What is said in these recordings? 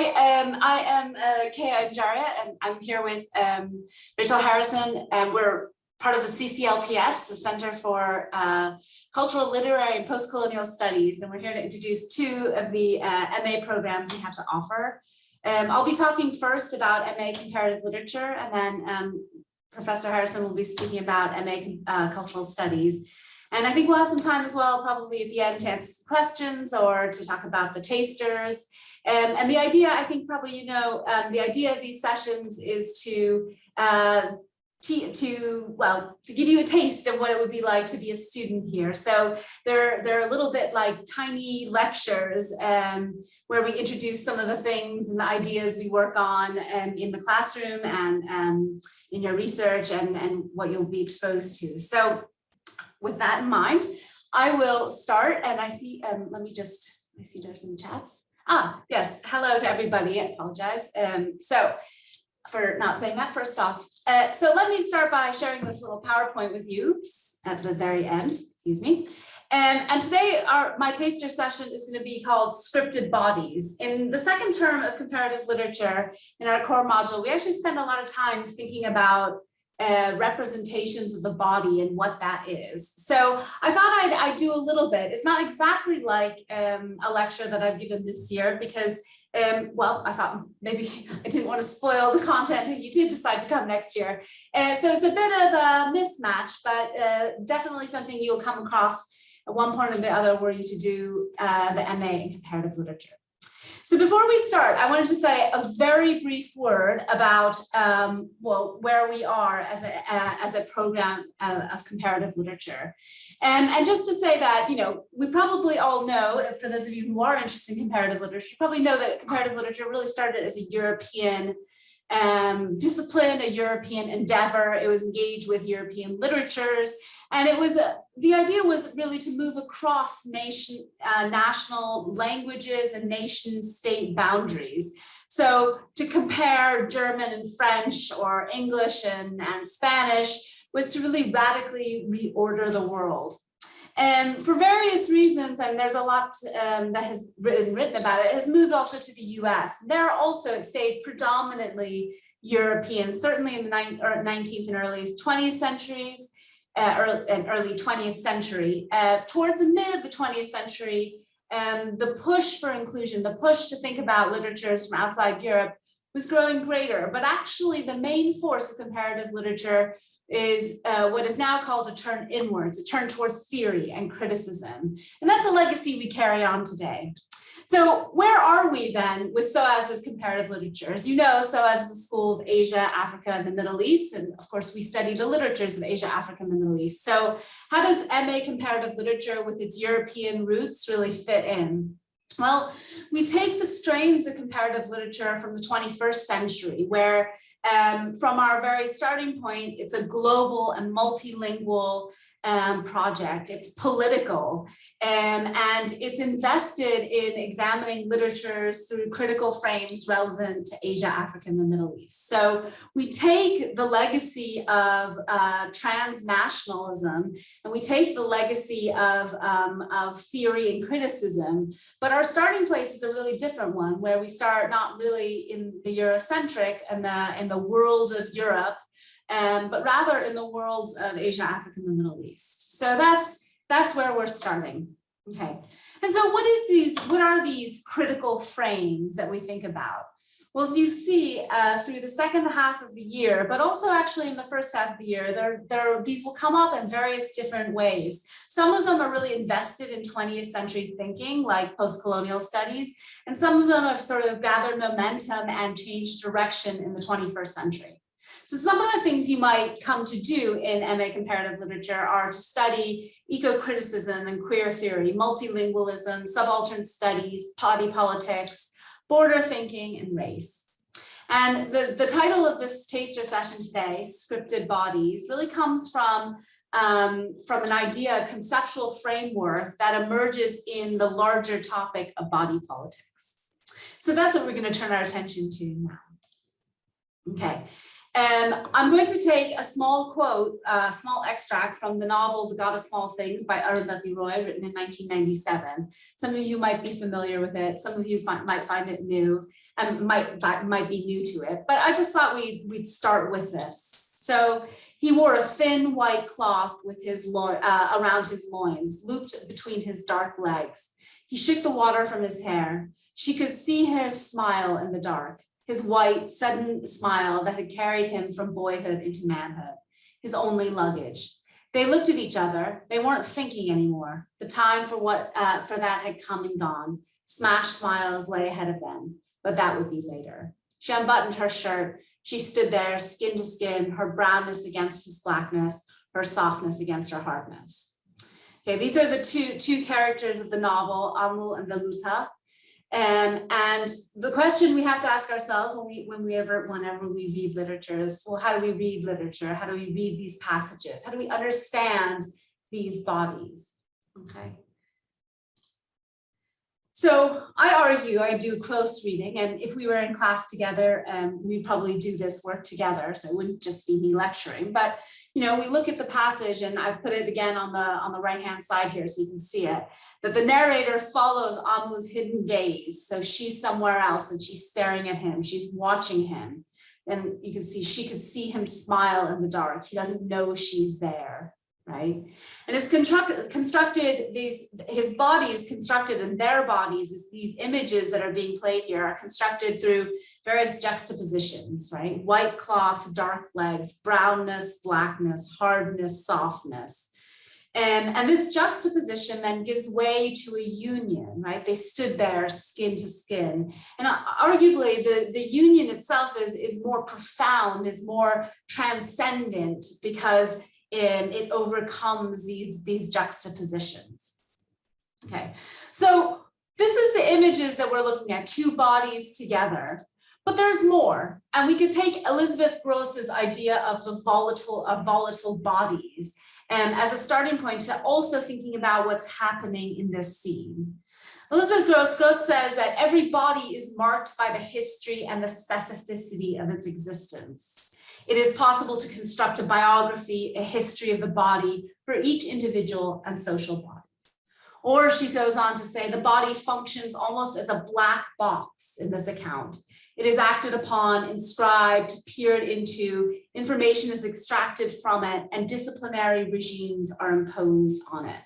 Hi, um, I am uh, Kea Anjaria, and I'm here with um, Rachel Harrison, and we're part of the CCLPS, the Center for uh, Cultural, Literary, and Postcolonial Studies, and we're here to introduce two of the uh, MA programs we have to offer. Um, I'll be talking first about MA Comparative Literature, and then um, Professor Harrison will be speaking about MA uh, Cultural Studies. And I think we'll have some time as well, probably at the end to answer some questions or to talk about the tasters. Um, and the idea, I think probably you know, um, the idea of these sessions is to uh, to well to give you a taste of what it would be like to be a student here. So they're they're a little bit like tiny lectures um, where we introduce some of the things and the ideas we work on um, in the classroom and um, in your research and and what you'll be exposed to. So with that in mind I will start and I see um, let me just I see there's some chats Ah, yes. Hello to everybody. I apologize. Um, so for not saying that first off. Uh, so let me start by sharing this little PowerPoint with you at the very end, excuse me. And, and today our, my taster session is going to be called Scripted Bodies. In the second term of comparative literature in our core module, we actually spend a lot of time thinking about uh, representations of the body and what that is. So I thought I'd, I'd do a little bit. It's not exactly like um, a lecture that I've given this year because, um, well, I thought maybe I didn't want to spoil the content if you did decide to come next year. Uh, so it's a bit of a mismatch, but uh, definitely something you'll come across at one point or the other were you to do uh, the MA in comparative literature. So before we start, I wanted to say a very brief word about um, well where we are as a uh, as a program uh, of comparative literature, and and just to say that you know we probably all know for those of you who are interested in comparative literature, you probably know that comparative literature really started as a European um, discipline, a European endeavor. It was engaged with European literatures and it was, uh, the idea was really to move across nation, uh, national languages and nation state boundaries. So to compare German and French or English and, and Spanish was to really radically reorder the world. And for various reasons, and there's a lot um, that has been written about it, it, has moved also to the US. There also it stayed predominantly European, certainly in the 19th and early 20th centuries uh, early, early 20th century. Uh, towards the mid of the 20th century, um, the push for inclusion, the push to think about literatures from outside Europe was growing greater. But actually the main force of comparative literature is uh, what is now called a turn inwards, a turn towards theory and criticism. And that's a legacy we carry on today. So where are we then with SOAS as comparative literature? As you know, SOAS is a school of Asia, Africa, and the Middle East. And of course, we study the literatures of Asia, Africa, and the Middle East. So how does MA comparative literature with its European roots really fit in? Well, we take the strains of comparative literature from the 21st century, where um, from our very starting point, it's a global and multilingual um, project. It's political um, and it's invested in examining literatures through critical frames relevant to Asia, Africa, and the Middle East. So we take the legacy of uh, transnationalism and we take the legacy of, um, of theory and criticism, but our starting place is a really different one where we start not really in the Eurocentric and the, in the world of Europe, um, but rather in the worlds of Asia, Africa, and the Middle East. So that's that's where we're starting. Okay. And so what is these, what are these critical frames that we think about? Well, as you see uh, through the second half of the year, but also actually in the first half of the year, there, there, these will come up in various different ways. Some of them are really invested in 20th century thinking, like post-colonial studies, and some of them have sort of gathered momentum and changed direction in the 21st century. So some of the things you might come to do in MA comparative literature are to study eco-criticism and queer theory, multilingualism, subaltern studies, body politics, border thinking, and race. And the, the title of this taster session today, Scripted Bodies, really comes from, um, from an idea, a conceptual framework that emerges in the larger topic of body politics. So that's what we're going to turn our attention to now. Okay. Um, I'm going to take a small quote, a small extract from the novel The God of Small Things by Arundhati Roy, written in 1997. Some of you might be familiar with it. Some of you might find it new and might, might be new to it. But I just thought we, we'd start with this. So he wore a thin white cloth with his uh, around his loins, looped between his dark legs. He shook the water from his hair. She could see her smile in the dark his white, sudden smile that had carried him from boyhood into manhood, his only luggage. They looked at each other. They weren't thinking anymore. The time for what uh, for that had come and gone. Smashed smiles lay ahead of them, but that would be later. She unbuttoned her shirt. She stood there, skin to skin, her brownness against his blackness, her softness against her hardness. Okay, these are the two, two characters of the novel, Ammu and Velutha. Um, and the question we have to ask ourselves when we when we ever whenever we read literature is well how do we read literature? How do we read these passages? How do we understand these bodies? Okay. So I argue I do close reading and if we were in class together um, we'd probably do this work together so it wouldn't just be me lecturing but you know we look at the passage and I've put it again on the on the right hand side here so you can see it that the narrator follows Ammu's hidden gaze. So she's somewhere else and she's staring at him. She's watching him. And you can see she could see him smile in the dark. He doesn't know she's there, right? And it's constructed, constructed these, his body is constructed and their bodies is these images that are being played here are constructed through various juxtapositions, right? White cloth, dark legs, brownness, blackness, hardness, softness. Um, and this juxtaposition then gives way to a union, right? They stood there skin to skin. And arguably the, the union itself is, is more profound, is more transcendent because um, it overcomes these, these juxtapositions. Okay, so this is the images that we're looking at, two bodies together. But there's more, and we could take Elizabeth Grosz's idea of the volatile of volatile bodies um, as a starting point to also thinking about what's happening in this scene. Elizabeth Grosz, Grosz says that every body is marked by the history and the specificity of its existence. It is possible to construct a biography, a history of the body for each individual and social body. Or she goes on to say the body functions almost as a black box in this account. It is acted upon, inscribed, peered into, information is extracted from it, and disciplinary regimes are imposed on it.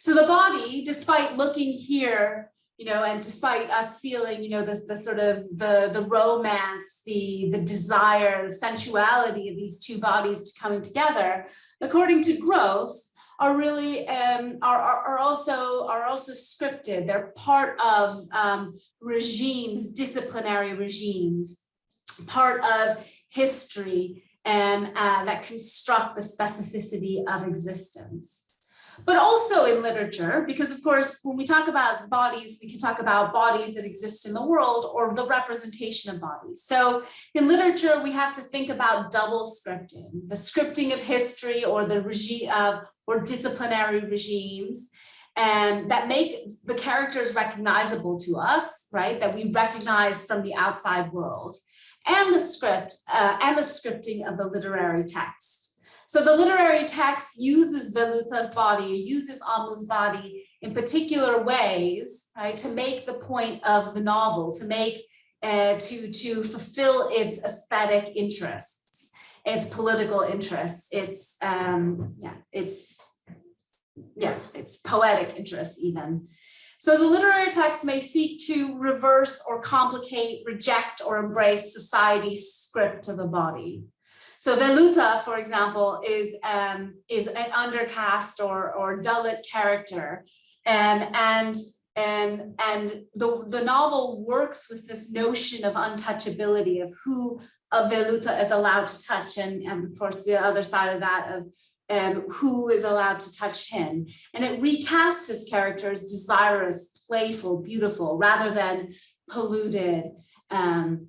So the body, despite looking here, you know, and despite us feeling, you know, the, the sort of the, the romance, the, the desire, the sensuality of these two bodies to coming together, according to Grosz, are really um, are, are, also are also scripted. They're part of um, regimes, disciplinary regimes, part of history and uh, that construct the specificity of existence but also in literature, because of course, when we talk about bodies, we can talk about bodies that exist in the world or the representation of bodies. So in literature, we have to think about double scripting, the scripting of history or the regime of or disciplinary regimes and that make the characters recognizable to us, right? That we recognize from the outside world and the script uh, and the scripting of the literary text. So the literary text uses Velutha's body, uses Ammu's body in particular ways, right, to make the point of the novel, to make, uh, to, to fulfill its aesthetic interests, its political interests, its, um, yeah, its, yeah, its poetic interests even. So the literary text may seek to reverse or complicate, reject or embrace society's script of the body. So Velutha, for example, is um, is an undercast or or Dalit character, um, and and and the the novel works with this notion of untouchability of who a Velutha is allowed to touch, and, and of course the other side of that of um, who is allowed to touch him. And it recasts his character as desirous, playful, beautiful, rather than polluted, um,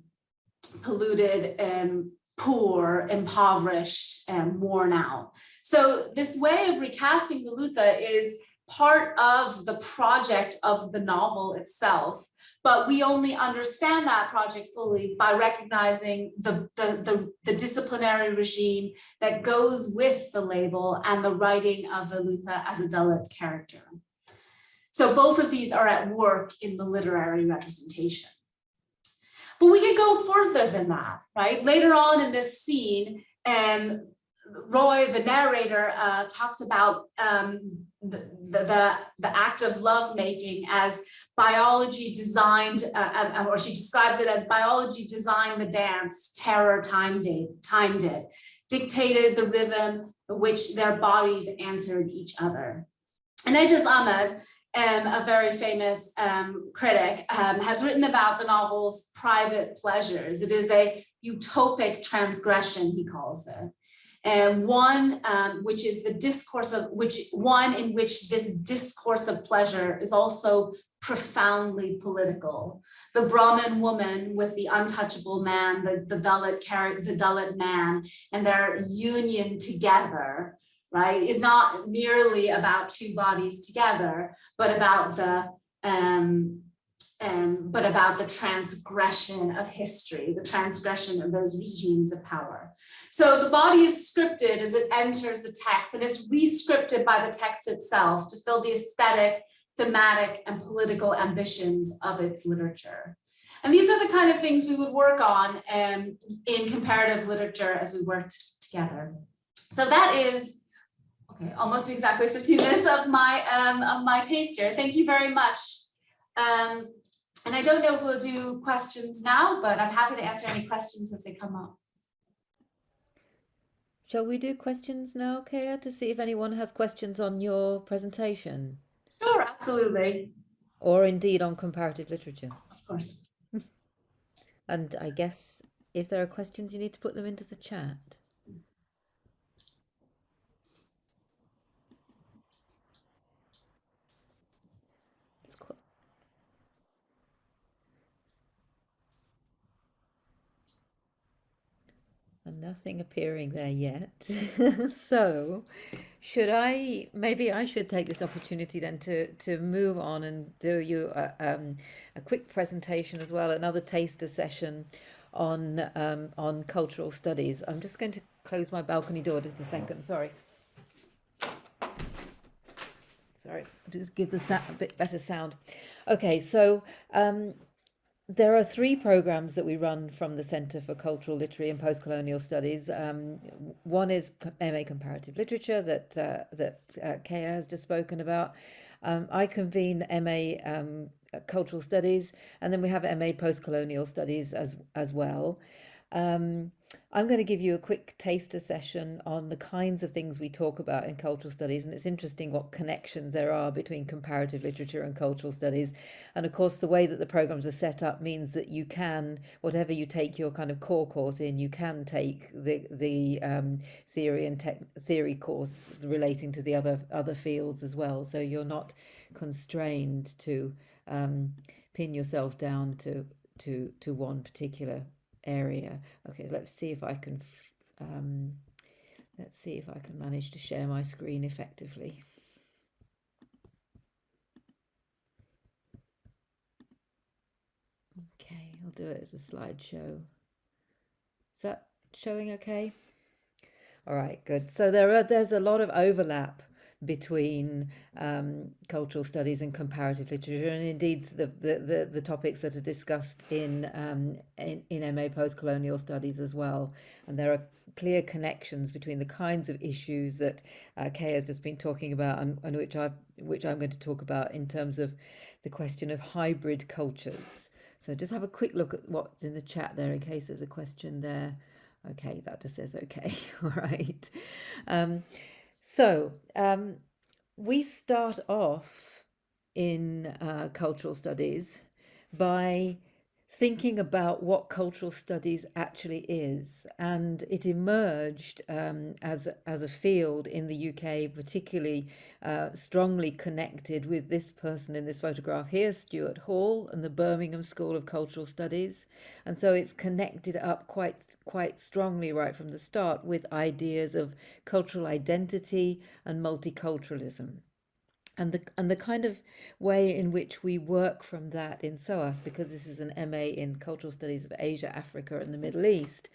polluted, um, poor, impoverished, and worn out. So this way of recasting Velutha is part of the project of the novel itself, but we only understand that project fully by recognizing the, the, the, the disciplinary regime that goes with the label and the writing of Velutha as a Dalit character. So both of these are at work in the literary representation. But we can go further than that, right? Later on in this scene, um, Roy, the narrator, uh, talks about um, the, the, the, act of lovemaking as biology designed, uh, um, or she describes it as biology designed the dance, terror timed it, timed it, dictated the rhythm in which their bodies answered each other. And Aijaz Ahmad, um, a very famous um, critic, um, has written about the novel's private pleasures. It is a utopic transgression, he calls it and one um, which is the discourse of which one in which this discourse of pleasure is also profoundly political. The Brahmin woman with the untouchable man, the, the Dalit the Dalit man, and their union together, right, is not merely about two bodies together, but about the um, um, but about the transgression of history, the transgression of those regimes of power. So the body is scripted as it enters the text and it's re-scripted by the text itself to fill the aesthetic, thematic, and political ambitions of its literature. And these are the kind of things we would work on um, in comparative literature as we worked together. So that is okay, almost exactly 15 minutes of my um, of my taster. Thank you very much. Um, and I don't know if we'll do questions now, but I'm happy to answer any questions as they come up. Shall we do questions now, Kaya, to see if anyone has questions on your presentation? Sure, absolutely. Or indeed on comparative literature. Of course. and I guess if there are questions, you need to put them into the chat. And nothing appearing there yet. so should I, maybe I should take this opportunity then to, to move on and do you a, um, a quick presentation as well, another taster session on, um, on cultural studies. I'm just going to close my balcony door just a second, sorry. Sorry, just gives a, a bit better sound. Okay, so um, there are three programs that we run from the Centre for Cultural, Literary and Postcolonial Studies. Um, one is MA Comparative Literature that uh, that uh, Kea has just spoken about. Um, I convene MA um, Cultural Studies, and then we have MA Postcolonial Studies as as well. Um, I'm going to give you a quick taster session on the kinds of things we talk about in cultural studies. And it's interesting what connections there are between comparative literature and cultural studies. And of course, the way that the programs are set up means that you can, whatever you take your kind of core course in, you can take the, the um, theory and tech, theory course relating to the other, other fields as well. So you're not constrained to um, pin yourself down to, to, to one particular area. Okay, let's see if I can, um, let's see if I can manage to share my screen effectively. Okay, I'll do it as a slideshow. Is that showing okay? All right, good. So there are there's a lot of overlap between um, cultural studies and comparative literature, and indeed the, the, the, the topics that are discussed in, um, in, in MA post-colonial studies as well. And there are clear connections between the kinds of issues that uh, Kay has just been talking about and, and which, I, which I'm going to talk about in terms of the question of hybrid cultures. So just have a quick look at what's in the chat there in case there's a question there. Okay, that just says okay. All right. Um, so um, we start off in uh, cultural studies by thinking about what cultural studies actually is. And it emerged um, as as a field in the UK particularly uh, strongly connected with this person in this photograph here Stuart Hall and the Birmingham School of Cultural Studies. And so it's connected up quite quite strongly right from the start with ideas of cultural identity and multiculturalism and the and the kind of way in which we work from that in SOAS, because this is an MA in Cultural Studies of Asia, Africa, and the Middle East,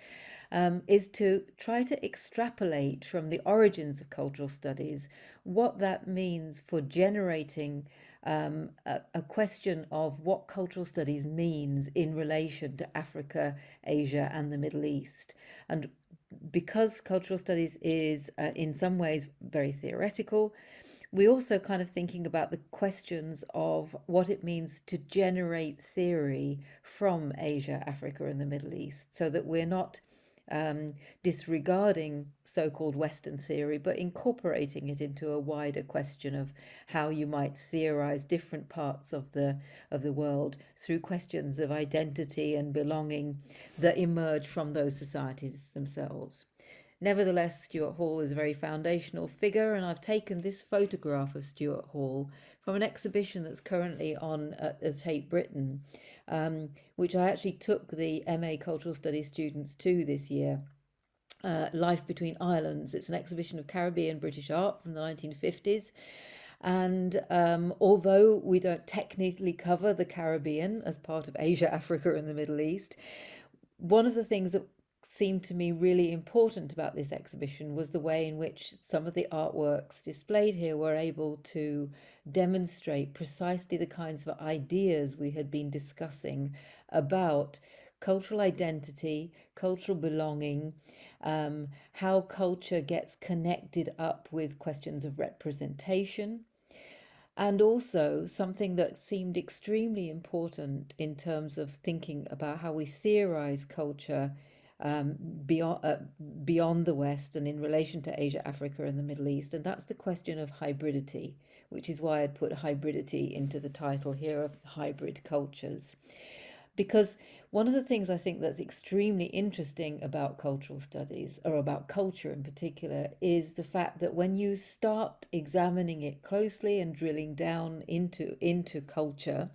um, is to try to extrapolate from the origins of cultural studies what that means for generating um, a, a, question of what cultural studies means in relation to Africa, Asia, and the Middle East. And because cultural studies is uh, in some ways very theoretical, we also kind of thinking about the questions of what it means to generate theory from Asia, Africa, and the Middle East, so that we're not um, disregarding so-called Western theory, but incorporating it into a wider question of how you might theorize different parts of the of the world through questions of identity and belonging that emerge from those societies themselves. Nevertheless, Stuart Hall is a very foundational figure, and I've taken this photograph of Stuart Hall from an exhibition that's currently on at, at Tate Britain, um, which I actually took the MA Cultural Studies students to this year. Uh, Life Between Islands. It's an exhibition of Caribbean British art from the 1950s. And um, although we don't technically cover the Caribbean as part of Asia, Africa, and the Middle East, one of the things that seemed to me really important about this exhibition was the way in which some of the artworks displayed here were able to demonstrate precisely the kinds of ideas we had been discussing about cultural identity, cultural belonging, um, how culture gets connected up with questions of representation, and also something that seemed extremely important in terms of thinking about how we theorize culture um, beyond uh, beyond the West and in relation to Asia, Africa, and the Middle East, and that's the question of hybridity, which is why I'd put hybridity into the title here of hybrid cultures. Because one of the things I think that's extremely interesting about cultural studies, or about culture in particular, is the fact that when you start examining it closely and drilling down into into culture,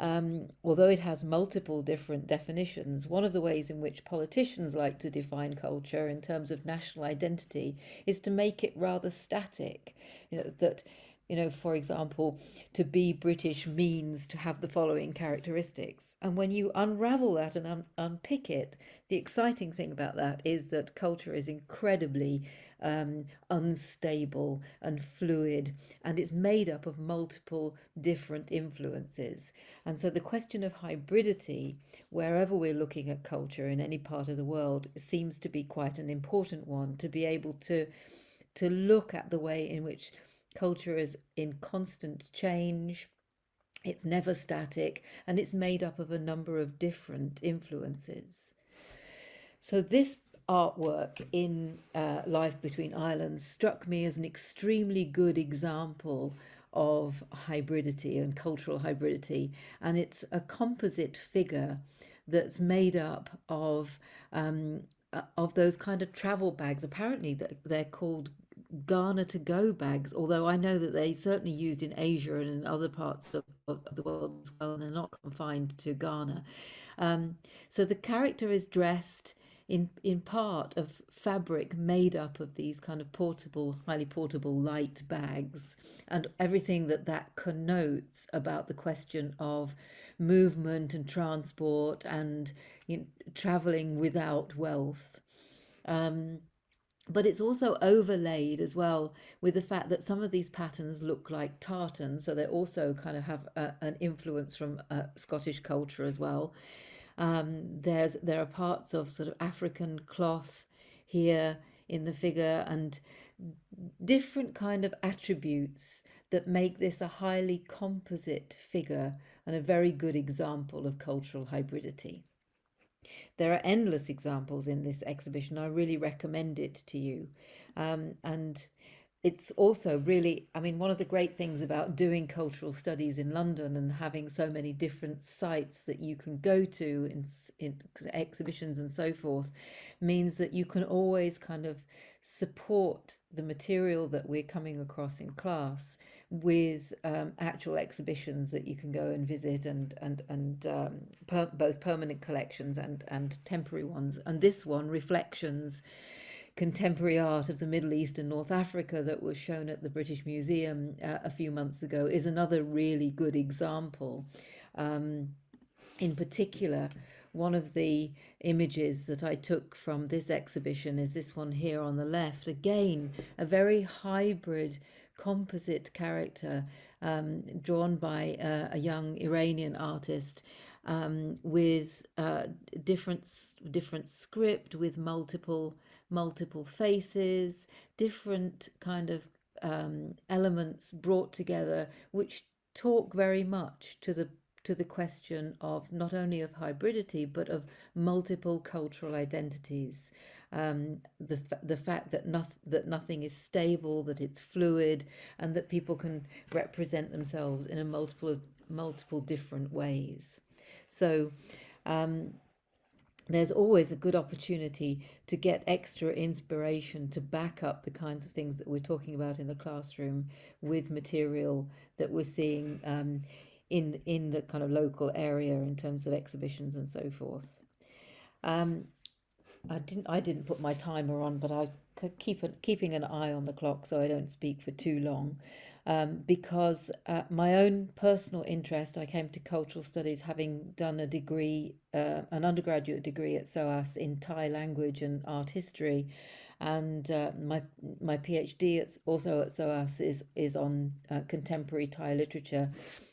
um, although it has multiple different definitions, one of the ways in which politicians like to define culture in terms of national identity is to make it rather static. You know, that you know, for example, to be British means to have the following characteristics. And when you unravel that and un unpick it, the exciting thing about that is that culture is incredibly um, unstable and fluid, and it's made up of multiple different influences. And so the question of hybridity, wherever we're looking at culture in any part of the world, seems to be quite an important one to be able to to look at the way in which Culture is in constant change. It's never static and it's made up of a number of different influences. So this artwork in uh, Life Between Islands struck me as an extremely good example of hybridity and cultural hybridity. And it's a composite figure that's made up of um, uh, of those kind of travel bags. Apparently, they're called Ghana to go bags, although I know that they certainly used in Asia and in other parts of, of the world as well, and they're not confined to Ghana. Um, so the character is dressed in, in part of fabric made up of these kind of portable, highly portable light bags, and everything that that connotes about the question of movement and transport and you know, traveling without wealth. Um, but it's also overlaid as well with the fact that some of these patterns look like tartan so they also kind of have a, an influence from uh, Scottish culture as well um, there's there are parts of sort of African cloth here in the figure and different kind of attributes that make this a highly composite figure and a very good example of cultural hybridity. There are endless examples in this exhibition. I really recommend it to you. Um, and it's also really, I mean, one of the great things about doing cultural studies in London and having so many different sites that you can go to in, in exhibitions and so forth means that you can always kind of support the material that we're coming across in class with um, actual exhibitions that you can go and visit and and and um, per both permanent collections and and temporary ones and this one reflections contemporary art of the Middle East and North Africa that was shown at the British Museum uh, a few months ago is another really good example. Um, in particular, one of the images that I took from this exhibition is this one here on the left. Again, a very hybrid composite character um, drawn by uh, a young Iranian artist um, with uh, different different script with multiple multiple faces, different kind of um, elements brought together, which talk very much to the to the question of not only of hybridity but of multiple cultural identities. Um, the the fact that nothing that nothing is stable, that it's fluid, and that people can represent themselves in a multiple multiple different ways. So. Um, there's always a good opportunity to get extra inspiration to back up the kinds of things that we're talking about in the classroom with material that we're seeing um, in in the kind of local area in terms of exhibitions and so forth. Um, I didn't I didn't put my timer on, but I keep an, keeping an eye on the clock so I don't speak for too long. Um, because uh, my own personal interest, I came to cultural studies having done a degree, uh, an undergraduate degree at SOAS in Thai language and art history, and uh, my my PhD at, also at SOAS is is on uh, contemporary Thai literature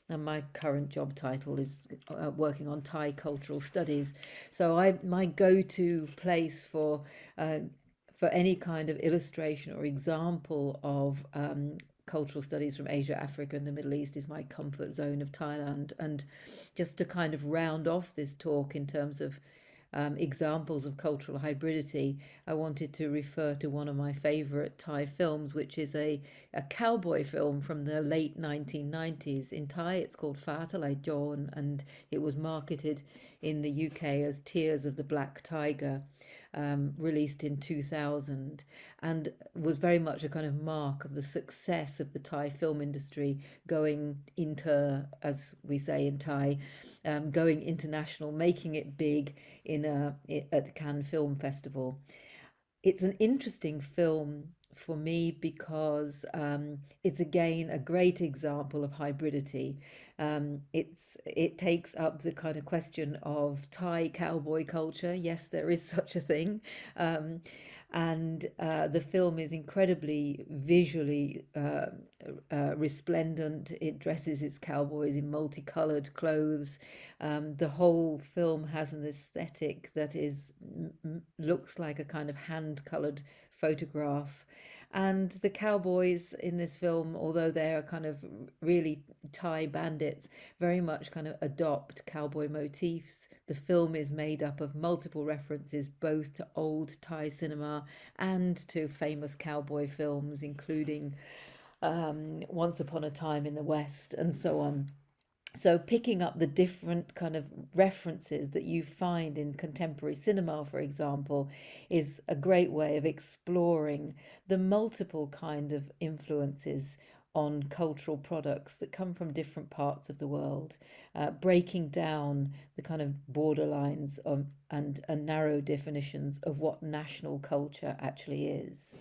and my current job title is uh, working on Thai cultural studies. So I my go-to place for uh, for any kind of illustration or example of um, cultural studies from Asia, Africa, and the Middle East is my comfort zone of Thailand. And just to kind of round off this talk in terms of um, examples of cultural hybridity, I wanted to refer to one of my favorite Thai films, which is a, a cowboy film from the late 1990s. In Thai, it's called Fah Talai Jone, and it was marketed in the UK as Tears of the Black Tiger um, released in 2000 and was very much a kind of mark of the success of the Thai film industry going inter, as we say in Thai, um, going international, making it big in a, at the Cannes Film Festival. It's an interesting film for me because um, it's again a great example of hybridity. Um, it's it takes up the kind of question of Thai cowboy culture. Yes, there is such a thing. Um, and uh, the film is incredibly visually uh, uh, resplendent. It dresses its cowboys in multicolored clothes. Um, the whole film has an aesthetic that is looks like a kind of hand colored photograph. And the cowboys in this film, although they are kind of really Thai bandits, very much kind of adopt cowboy motifs. The film is made up of multiple references both to old Thai cinema and to famous cowboy films, including um, Once Upon a Time in the West and so on so picking up the different kind of references that you find in contemporary cinema for example is a great way of exploring the multiple kind of influences on cultural products that come from different parts of the world, uh, breaking down the kind of borderlines of, and, and narrow definitions of what national culture actually is.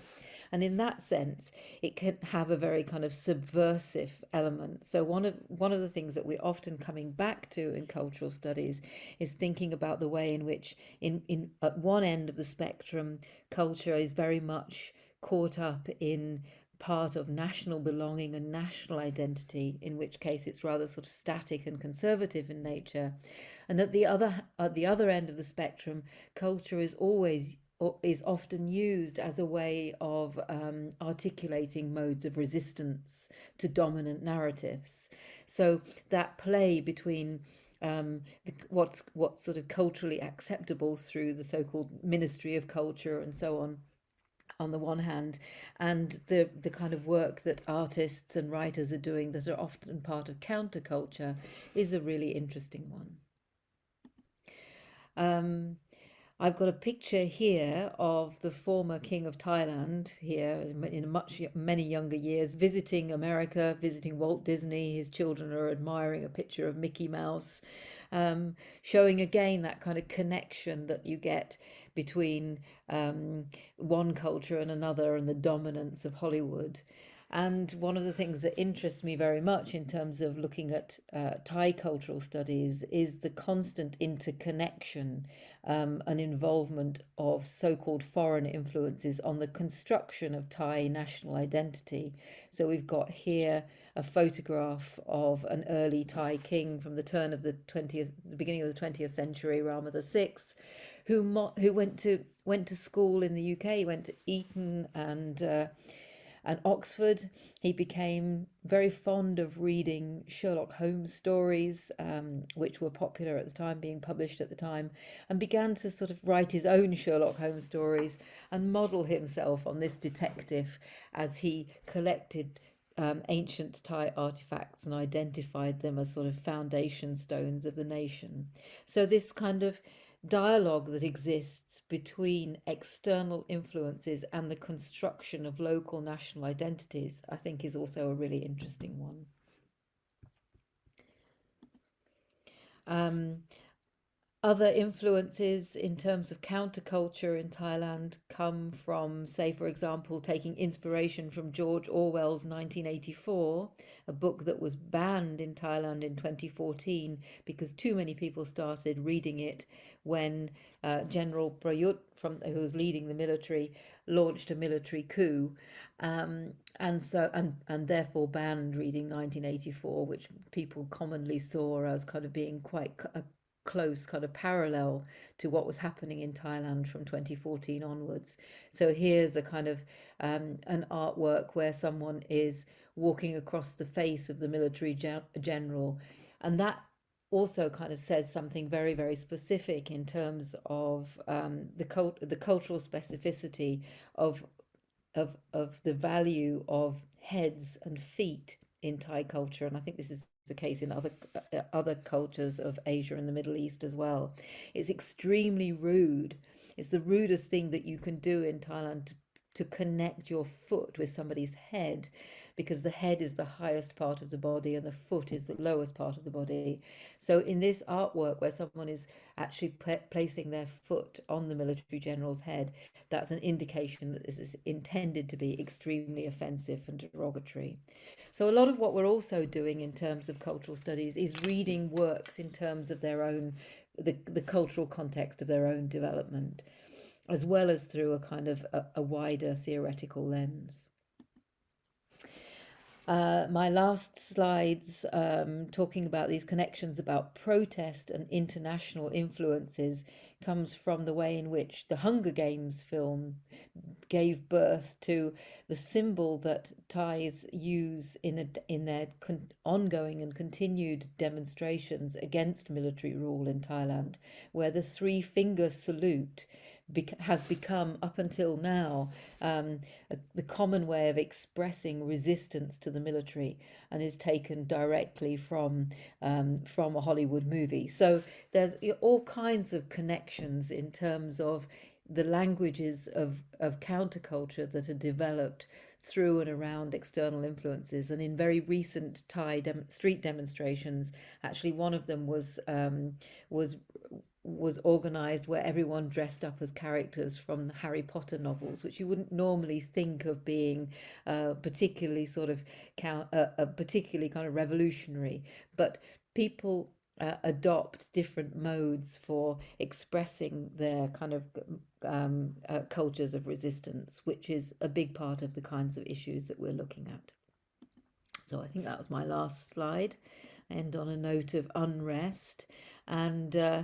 And in that sense, it can have a very kind of subversive element. So one of one of the things that we're often coming back to in cultural studies is thinking about the way in which in, in at one end of the spectrum, culture is very much caught up in part of national belonging and national identity, in which case it's rather sort of static and conservative in nature. And at the other at the other end of the spectrum, culture is always is often used as a way of um, articulating modes of resistance to dominant narratives. So that play between um, what's what's sort of culturally acceptable through the so-called Ministry of Culture and so on on the one hand and the the kind of work that artists and writers are doing that are often part of counterculture is a really interesting one. Um, I've got a picture here of the former king of Thailand here in much many younger years visiting America, visiting Walt Disney. His children are admiring a picture of Mickey Mouse, um, showing again that kind of connection that you get between um, one culture and another and the dominance of Hollywood. And one of the things that interests me very much in terms of looking at uh, Thai cultural studies is the constant interconnection um, and involvement of so-called foreign influences on the construction of Thai national identity. So we've got here a photograph of an early Thai king from the turn of the 20th, the beginning of the 20th century, Rama VI, who who went to went to school in the UK, went to Eton and uh, and Oxford. He became very fond of reading Sherlock Holmes stories, um, which were popular at the time, being published at the time, and began to sort of write his own Sherlock Holmes stories and model himself on this detective as he collected um, ancient Thai artifacts and identified them as sort of foundation stones of the nation. So this kind of dialogue that exists between external influences and the construction of local national identities, I think is also a really interesting one. Um, other influences in terms of counterculture in Thailand come from, say, for example, taking inspiration from George Orwell's 1984, a book that was banned in Thailand in 2014 because too many people started reading it when uh, General Prayut, from, who was leading the military, launched a military coup. Um, and so and and therefore banned reading 1984 which people commonly saw as kind of being quite a close kind of parallel to what was happening in Thailand from 2014 onwards. So here's a kind of um, an artwork where someone is walking across the face of the military gen general. And that also kind of says something very, very specific in terms of um, the, cult the cultural specificity of, of, of the value of heads and feet in Thai culture. And I think this is the case in other uh, other cultures of Asia and the Middle East as well. It's extremely rude. It's the rudest thing that you can do in Thailand to, to connect your foot with somebody's head because the head is the highest part of the body and the foot is the lowest part of the body. So in this artwork where someone is actually placing their foot on the military general's head, that's an indication that this is intended to be extremely offensive and derogatory. So a lot of what we're also doing in terms of cultural studies is reading works in terms of their own, the, the cultural context of their own development, as well as through a kind of a, a wider theoretical lens. Uh, my last slides um, talking about these connections about protest and international influences comes from the way in which the Hunger Games film gave birth to the symbol that Thais use in, a, in their ongoing and continued demonstrations against military rule in Thailand, where the three finger salute has become up until now um, a, the common way of expressing resistance to the military and is taken directly from um, from a Hollywood movie. So there's all kinds of connections in terms of the languages of, of counterculture that are developed through and around external influences. And in very recent Thai dem street demonstrations, actually one of them was um, was was organized where everyone dressed up as characters from the Harry Potter novels, which you wouldn't normally think of being uh, particularly sort of uh, uh, particularly kind of revolutionary. But people uh, adopt different modes for expressing their kind of um, uh, cultures of resistance, which is a big part of the kinds of issues that we're looking at. So I think that was my last slide. End on a note of unrest and uh,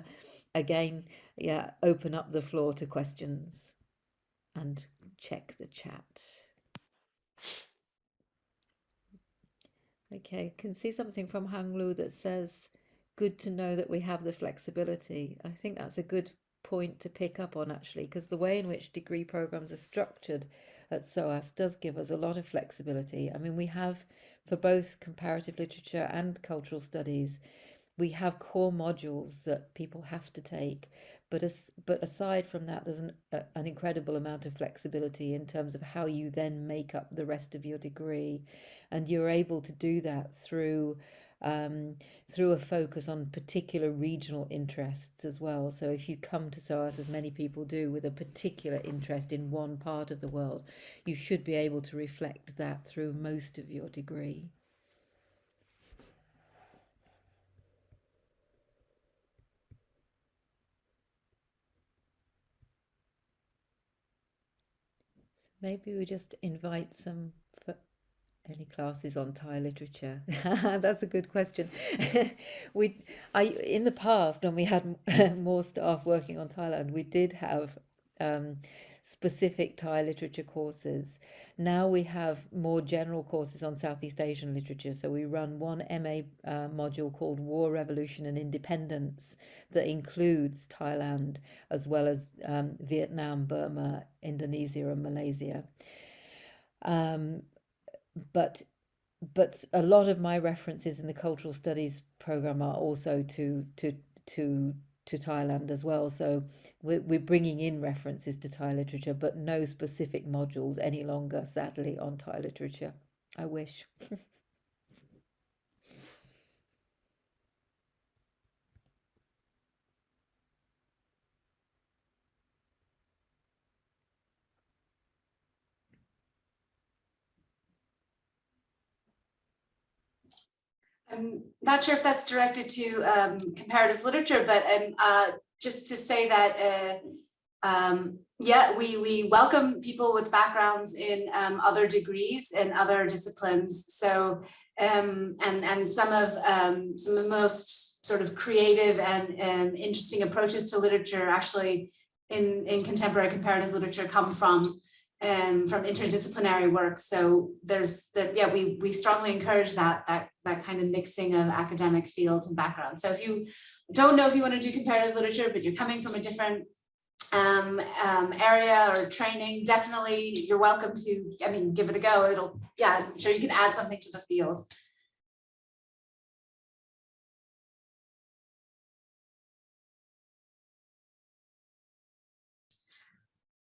again, yeah, open up the floor to questions and check the chat. Okay, can see something from Hang Lu that says, good to know that we have the flexibility. I think that's a good point to pick up on actually, because the way in which degree programs are structured at SOAS does give us a lot of flexibility. I mean, we have for both comparative literature and cultural studies, we have core modules that people have to take but as, but aside from that there's an, a, an incredible amount of flexibility in terms of how you then make up the rest of your degree and you're able to do that through um, through a focus on particular regional interests as well. So if you come to SOAS, as many people do, with a particular interest in one part of the world, you should be able to reflect that through most of your degree. Maybe we just invite some for any classes on Thai literature? That's a good question. we, I, in the past, when we had more staff working on Thailand, we did have um, specific Thai literature courses. Now we have more general courses on Southeast Asian literature. So we run one MA uh, module called War, Revolution and Independence that includes Thailand as well as um, Vietnam, Burma, Indonesia and Malaysia. Um, but but a lot of my references in the cultural studies program are also to to to to Thailand as well. So we're, we're bringing in references to Thai literature, but no specific modules any longer, sadly, on Thai literature. I wish. I'm not sure if that's directed to um, comparative literature, but um, uh, just to say that, uh, um, yeah, we, we welcome people with backgrounds in um, other degrees and other disciplines. So, um, and, and some of um, some of the most sort of creative and interesting approaches to literature actually in, in contemporary comparative literature come from um, from interdisciplinary work. So there's that, yeah, we, we strongly encourage that, that, that kind of mixing of academic fields and backgrounds. So if you don't know if you want to do comparative literature, but you're coming from a different um, um, area or training, definitely you're welcome to, I mean, give it a go. It'll, yeah, I'm sure you can add something to the field.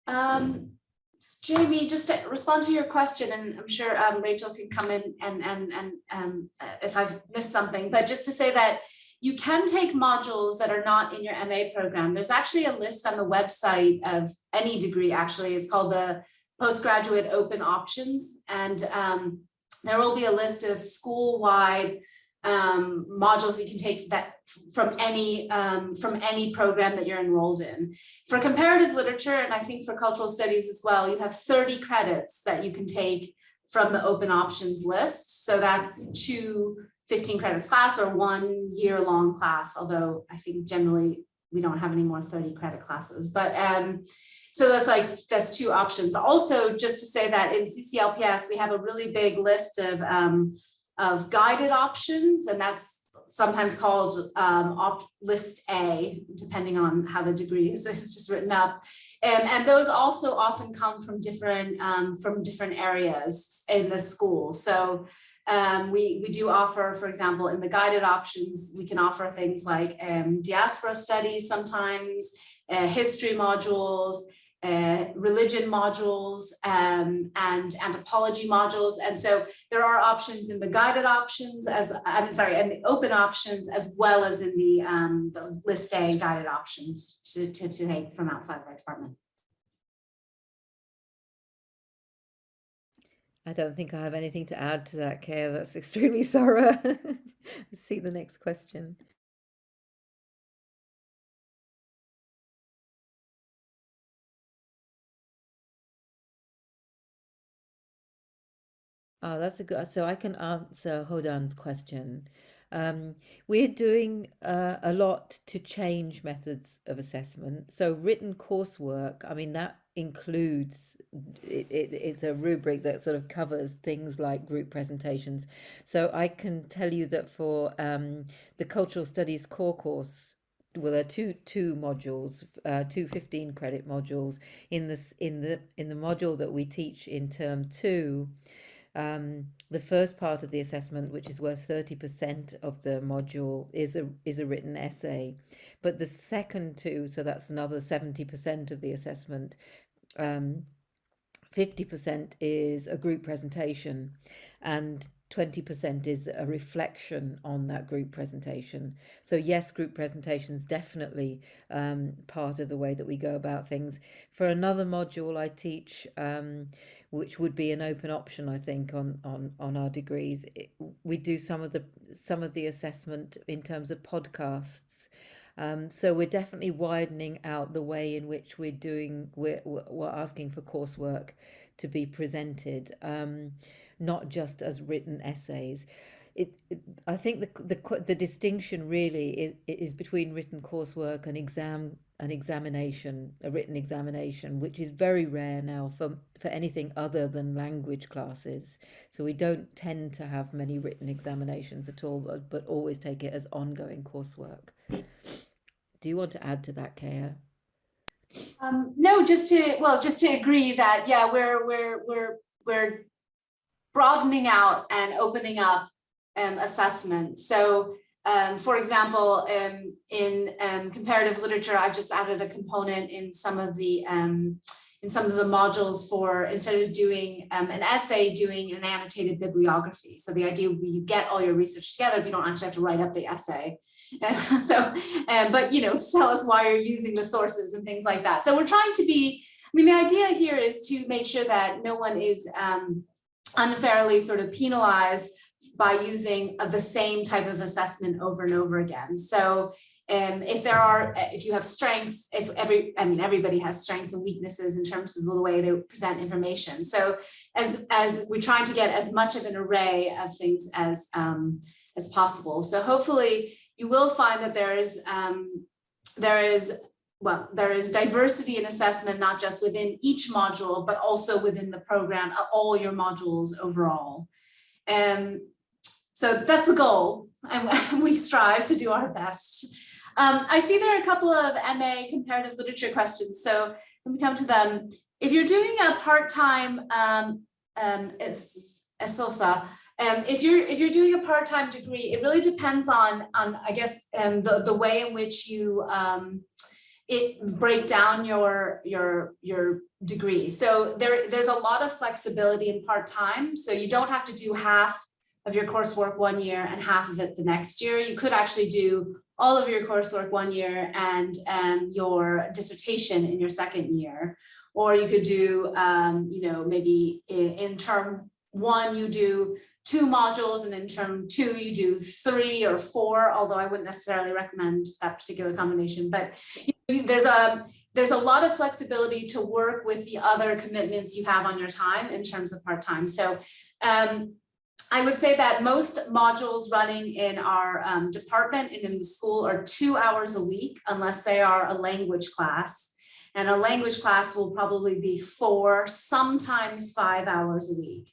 Um, Jamie, just to respond to your question, and I'm sure um, Rachel can come in and, and, and um, uh, if I've missed something, but just to say that you can take modules that are not in your MA program. There's actually a list on the website of any degree, actually. It's called the Postgraduate Open Options. And um, there will be a list of school-wide um, modules you can take that from any um, from any program that you're enrolled in. For comparative literature, and I think for cultural studies as well, you have 30 credits that you can take from the open options list. So that's two 15 credits class or one year long class, although I think generally we don't have any more 30 credit classes. But um, so that's like, that's two options. Also, just to say that in CCLPS, we have a really big list of um, of guided options, and that's sometimes called um, list A, depending on how the degree is, is just written up. And, and those also often come from different um, from different areas in the school. So um, we, we do offer, for example, in the guided options, we can offer things like um, diaspora studies sometimes, uh, history modules, uh, religion modules um, and anthropology modules. And so there are options in the guided options as, I'm sorry, and the open options as well as in the, um, the list A guided options to, to, to take from outside of our department. I don't think I have anything to add to that, Kaya. That's extremely thorough. see the next question. Oh, that's a good. So I can answer Hodan's question. Um, we're doing uh, a lot to change methods of assessment. So written coursework, I mean, that includes, it, it, it's a rubric that sort of covers things like group presentations. So I can tell you that for um, the cultural studies core course, well, there are two two modules, uh, two 15 credit modules in this in the in the module that we teach in term two um, the first part of the assessment, which is worth 30% of the module, is a, is a written essay. But the second two, so that's another 70% of the assessment, um, 50% is a group presentation and 20% is a reflection on that group presentation. So yes, group presentations definitely um, part of the way that we go about things. For another module I teach, um, which would be an open option, I think, on on on our degrees, it, we do some of the some of the assessment in terms of podcasts. Um, so we're definitely widening out the way in which we're doing we're, we're asking for coursework to be presented. Um, not just as written essays. It, it, I think the, the the distinction really is, is between written coursework and exam an examination, a written examination, which is very rare now for for anything other than language classes. So we don't tend to have many written examinations at all, but, but always take it as ongoing coursework. Do you want to add to that, Kaya? Um, no, just to well, just to agree that yeah, we're we're we're we're broadening out and opening up um, assessment. So um, for example, um, in um, comparative literature, I've just added a component in some of the um, in some of the modules for instead of doing um, an essay, doing an annotated bibliography. So the idea would be you get all your research together, but you don't actually have to write up the essay. so, but you know, tell us why you're using the sources and things like that. So we're trying to be. I mean, the idea here is to make sure that no one is um, unfairly sort of penalized by using the same type of assessment over and over again. So um, if there are, if you have strengths, if every, I mean, everybody has strengths and weaknesses in terms of the way they present information. So as, as we're trying to get as much of an array of things as, um, as possible. So hopefully you will find that there is, um, there is well, there is diversity in assessment, not just within each module, but also within the program, all your modules overall. And so that's the goal, and we strive to do our best. Um, I see there are a couple of MA comparative literature questions, so let me come to them. If you're doing a part-time um, um, ESOSA, um, if you're if you're doing a part-time degree, it really depends on on I guess um, the the way in which you um, it break down your your your degree. So there there's a lot of flexibility in part-time. So you don't have to do half of your coursework one year and half of it the next year. You could actually do all of your coursework one year and um, your dissertation in your second year. Or you could do, um, you know, maybe in, in term one, you do two modules and in term two, you do three or four, although I wouldn't necessarily recommend that particular combination. But there's a there's a lot of flexibility to work with the other commitments you have on your time in terms of part-time. So um, I would say that most modules running in our um, department and in the school are two hours a week, unless they are a language class. And a language class will probably be four, sometimes five hours a week.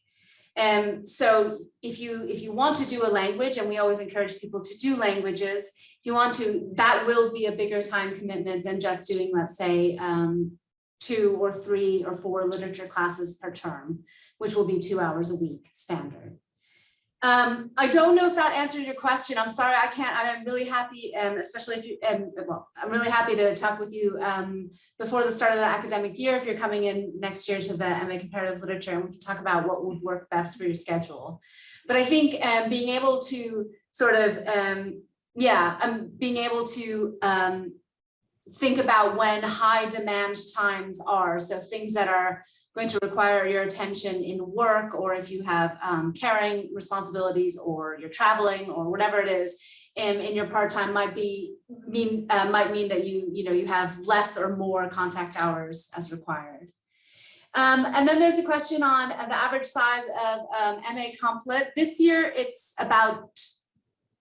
And so if you if you want to do a language, and we always encourage people to do languages, if you want to, that will be a bigger time commitment than just doing, let's say, um, two or three or four literature classes per term, which will be two hours a week standard. Um, I don't know if that answers your question. I'm sorry, I can't, I'm really happy, um, especially if you, um, well, I'm really happy to talk with you um, before the start of the academic year, if you're coming in next year to the MA Comparative Literature, and we can talk about what would work best for your schedule. But I think um, being able to sort of um, yeah, um, being able to think about when high demand times are. So things that are going to require your attention in work, or if you have um, caring responsibilities, or you're traveling, or whatever it is, in, in your part-time might be mean uh, might mean that you you know you have less or more contact hours as required. Um, and then there's a question on the average size of um, MA Complit. This year it's about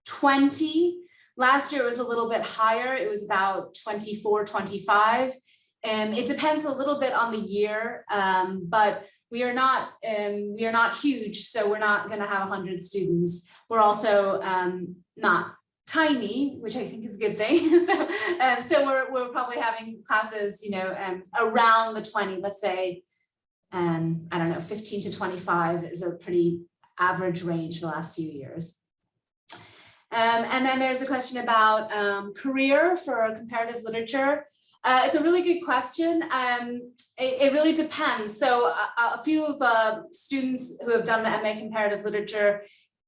20. Last year it was a little bit higher. It was about 24, 25. And it depends a little bit on the year, um, but we are not um, we are not huge, so we're not going to have 100 students. We're also um, not tiny, which I think is a good thing. so, um, so we're we're probably having classes, you know, um, around the 20, let's say and I don't know, 15 to 25 is a pretty average range the last few years. Um, and then there's a question about um, career for comparative literature. Uh, it's a really good question. Um, it, it, really depends. So a, a few of uh, students who have done the MA comparative literature,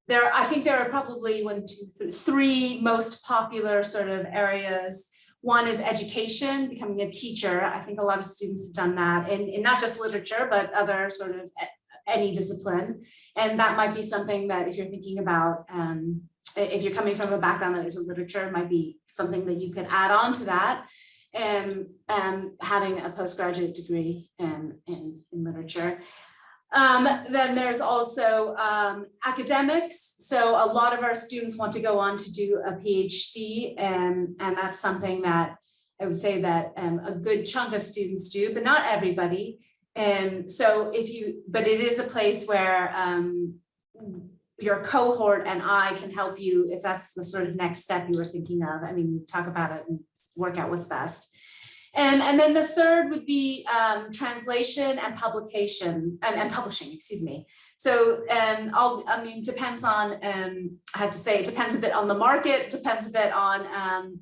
there, I think there are probably one, two, three most popular sort of areas one is education, becoming a teacher. I think a lot of students have done that in, in not just literature, but other sort of any discipline. And that might be something that if you're thinking about, um, if you're coming from a background that isn't literature, might be something that you could add on to that. And um, having a postgraduate degree in, in, in literature. Um, then there's also um, academics. So a lot of our students want to go on to do a PhD and, and that's something that I would say that um, a good chunk of students do, but not everybody. And so if you, but it is a place where um, your cohort and I can help you if that's the sort of next step you were thinking of. I mean, talk about it and work out what's best. And, and then the third would be um, translation and publication and, and publishing, excuse me. So, and all, I mean, depends on, um, I have to say, it depends a bit on the market, depends a bit on, um,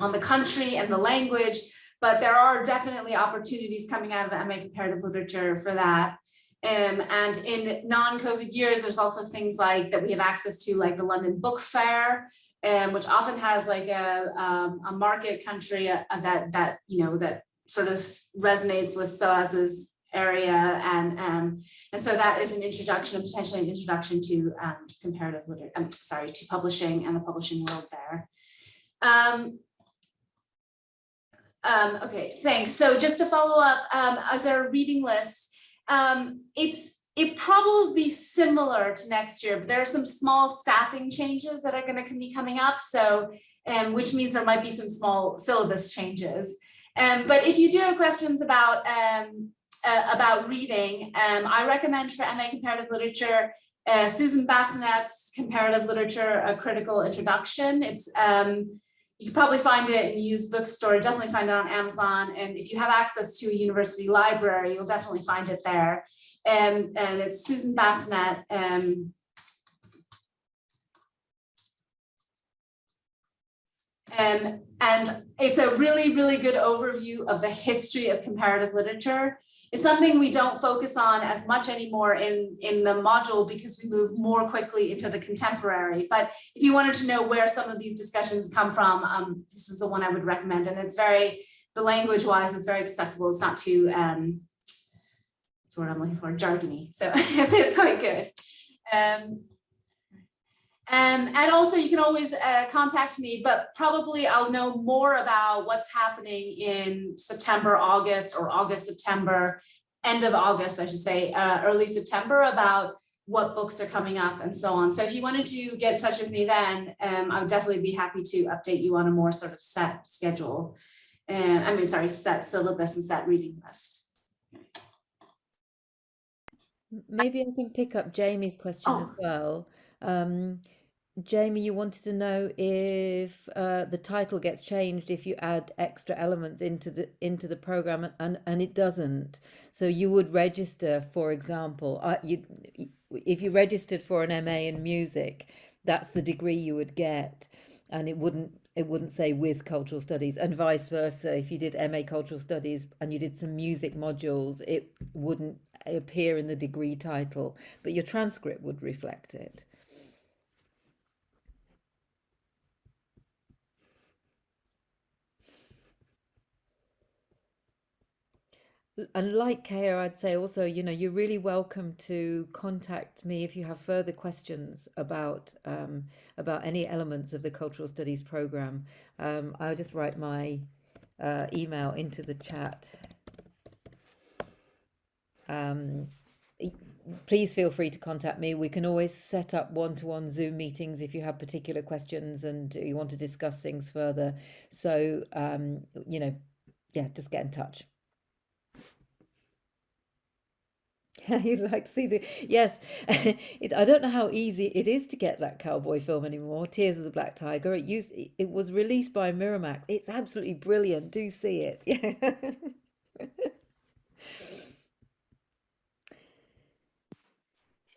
on the country and the language, but there are definitely opportunities coming out of MA comparative literature for that. Um, and in non-COVID years, there's also things like that we have access to, like the London Book Fair, um, which often has like a, um, a market country uh, that that you know that sort of resonates with SOAS's area. And um, and so that is an introduction and potentially an introduction to um, comparative literature I'm sorry to publishing and the publishing world there. Um, um, okay thanks. So just to follow up um, as our reading list um, it's it probably similar to next year, but there are some small staffing changes that are going to be coming up. So, um, which means there might be some small syllabus changes. Um, but if you do have questions about um, uh, about reading, um, I recommend for MA Comparative Literature, uh, Susan Bassnett's Comparative Literature, A Critical Introduction. It's um, you can probably find it in used bookstore, definitely find it on Amazon. And if you have access to a university library, you'll definitely find it there and and it's Susan Bassnett. Um, um, and it's a really, really good overview of the history of comparative literature. It's something we don't focus on as much anymore in, in the module because we move more quickly into the contemporary. But if you wanted to know where some of these discussions come from, um, this is the one I would recommend. And it's very, the language wise, it's very accessible. It's not too, um, that's what I'm looking for, jargony. So it's, it's quite good. Um, um, and also you can always uh, contact me, but probably I'll know more about what's happening in September, August, or August, September, end of August, I should say, uh, early September about what books are coming up and so on. So if you wanted to get in touch with me then, um, I would definitely be happy to update you on a more sort of set schedule. Uh, I mean, sorry, set syllabus and set reading list. Maybe I can pick up Jamie's question as Oh, well. Um, Jamie, you wanted to know if uh, the title gets changed if you add extra elements into the into the program, and and it doesn't. So you would register, for example, uh, you if you registered for an MA in music, that's the degree you would get, and it wouldn't it wouldn't say with cultural studies, and vice versa. If you did MA cultural studies and you did some music modules, it wouldn't appear in the degree title, but your transcript would reflect it. And like Kaya, I'd say also, you know, you're really welcome to contact me if you have further questions about um, about any elements of the cultural studies program. Um, I'll just write my uh, email into the chat. Um, please feel free to contact me. We can always set up one-to-one -one Zoom meetings if you have particular questions and you want to discuss things further. So, um, you know, yeah, just get in touch. You'd like to see the yes it, i don't know how easy it is to get that cowboy film anymore tears of the black tiger it used it was released by miramax it's absolutely brilliant do see it yeah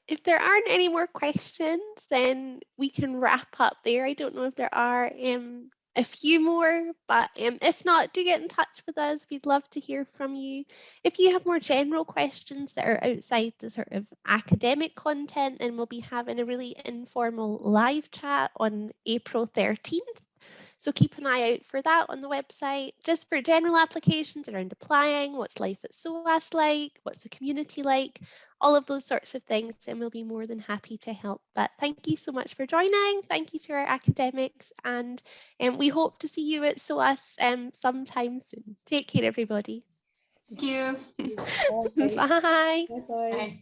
if there aren't any more questions, then we can wrap up there. I don't know if there are. Um, a few more, but um, if not, do get in touch with us. We'd love to hear from you. If you have more general questions that are outside the sort of academic content, then we'll be having a really informal live chat on April 13th. So keep an eye out for that on the website. Just for general applications around applying, what's life at SOAS like, what's the community like, all of those sorts of things, and we'll be more than happy to help. But thank you so much for joining. Thank you to our academics, and um, we hope to see you at SOAS um, sometime soon. Take care, everybody. Thank you. Bye. Bye bye. Bye.